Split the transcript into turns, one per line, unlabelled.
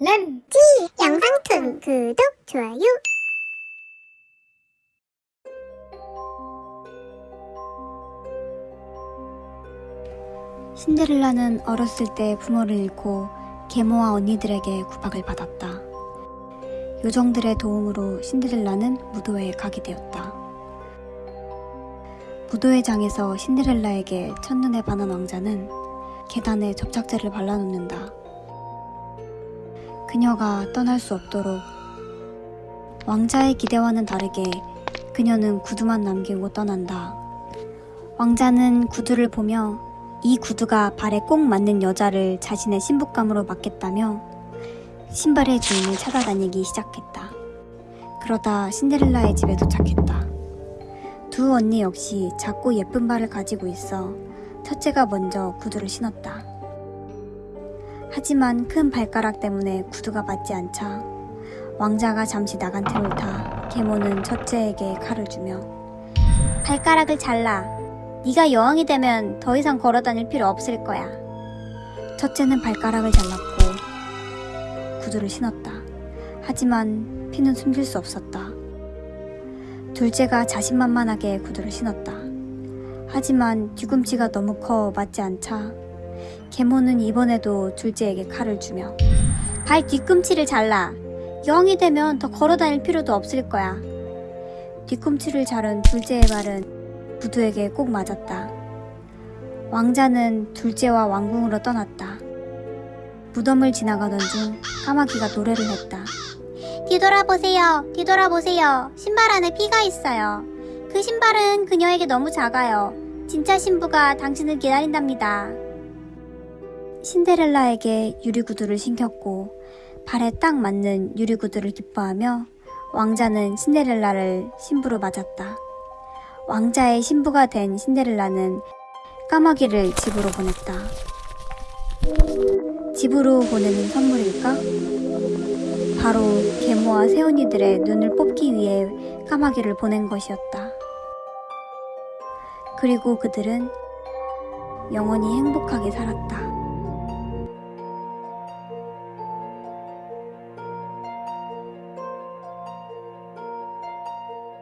램지 영상툰 구독 좋아요
신데렐라는 어렸을 때 부모를 잃고 계모와 언니들에게 구박을 받았다. 요정들의 도움으로 신데렐라는 무도회에 가게 되었다. 무도회장에서 신데렐라에게 첫눈에 반한 왕자는 계단에 접착제를 발라놓는다. 그녀가 떠날 수 없도록 왕자의 기대와는 다르게 그녀는 구두만 남기고 떠난다. 왕자는 구두를 보며 이 구두가 발에 꼭 맞는 여자를 자신의 신부감으로 맡겠다며 신발의 주인을 찾아다니기 시작했다. 그러다 신데렐라의 집에 도착했다. 두 언니 역시 작고 예쁜 발을 가지고 있어 첫째가 먼저 구두를 신었다. 하지만 큰 발가락 때문에 구두가 맞지 않자 왕자가 잠시 나간 틈을 타 계모는 첫째에게 칼을 주며 발가락을 잘라 네가 여왕이 되면 더 이상 걸어 다닐 필요 없을 거야. 첫째는 발가락을 잘랐고 구두를 신었다. 하지만 피는 숨길 수 없었다. 둘째가 자신만만하게 구두를 신었다. 하지만 뒤꿈치가 너무 커 맞지 않자 계모는 이번에도 둘째에게 칼을 주며 발 뒤꿈치를 잘라. 여왕이 되면 더 걸어 다닐 필요도 없을 거야. 뒤꿈치를 자른 둘째의 발은 구두에게 꼭 맞았다. 왕자는 둘째와 왕궁으로 떠났다. 무덤을 지나가던 중 까마귀가 노래를 했다. 뒤돌아보세요. 뒤돌아보세요. 신발 안에 피가 있어요. 그 신발은 그녀에게 너무 작아요. 진짜 신부가 당신을 기다린답니다. 신데렐라에게 유리구두를 신겼고 발에 딱 맞는 유리구두를 기뻐하며 왕자는 신데렐라를 신부로 맞았다. 왕자의 신부가 된 신데렐라는 까마귀를 집으로 보냈다. 집으로 보내는 선물일까? 바로 계모와 새언니들의 눈을 뽑기 위해 까마귀를 보낸 것이었다. 그리고 그들은 영원히 행복하게 살았다.